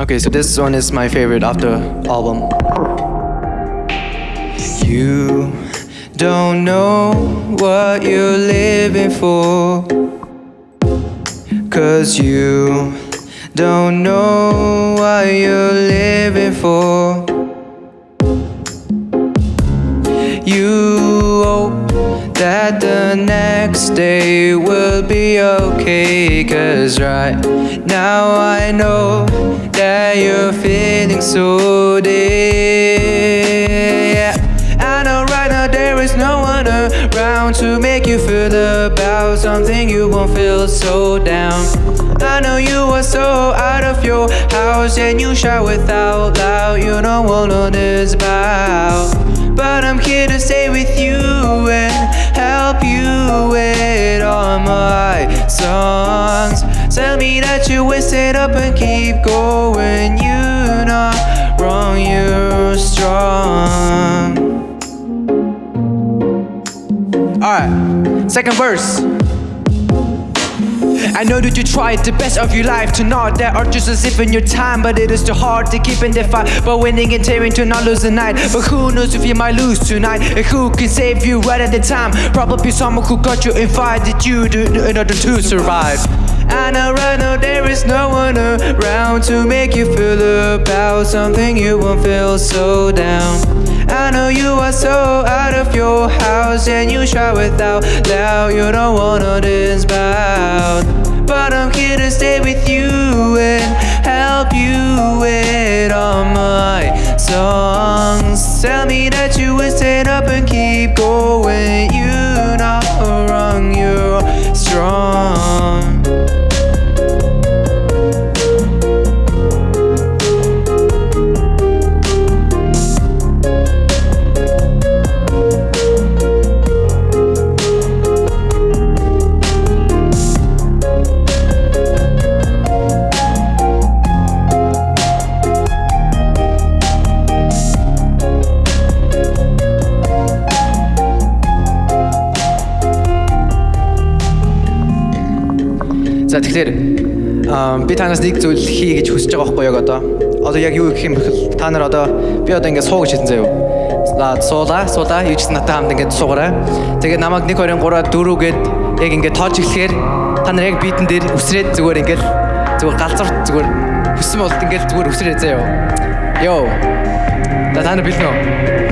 Okay, so this one is my favorite of the album. You don't know what you're living for. Cause you don't know what you're living for. You hope that the next day will be okay. Cause right now I know that you're feeling so dead. Yeah. I know right now there is no one around to make you feel about something you won't feel so down. I know you are so out of your house and you shout without loud. You know what all this about. But I'm here to stay with you and help you with all my songs. Tell me that you waste it up and keep going. You're not wrong, you're strong. Alright, second verse. I know that you tried the best of your life to not just as if in your time, but it is too hard to keep in the fight. But winning and tearing to not lose the night. But who knows if you might lose tonight? And who can save you right at the time? Probably someone who got you invited you in order to survive. I know right now there is no one around to make you feel about something you won't feel so down. I know you are so out of your house and you shout without loud. You don't wanna this about. But I'm here to stay with you and help you with all my songs. Tell me that you will stand up and keep going. За тэгэхээр би танаас нэг зүйл хий гэж хүсэж байгаа байхгүй яг одоо. Одоо яг юу гэх юм бэхэл та нар одоо би одоо ингээд суу гэж хэлсэн заяа. За суулаа, суулаа. Юу ч надад хамт ингээд суугаарай. Тэгээ намайг 1 2 3 4 гээд яг ингээд тоож эхлэхээр та нар яг битэн дээр үсрээд зүгээр ингээд зүгээр галзуурт зүгээр хүссэн болт ингээд зүгээр үсрээ заяа. Йоо. За та нар бэлэн үү?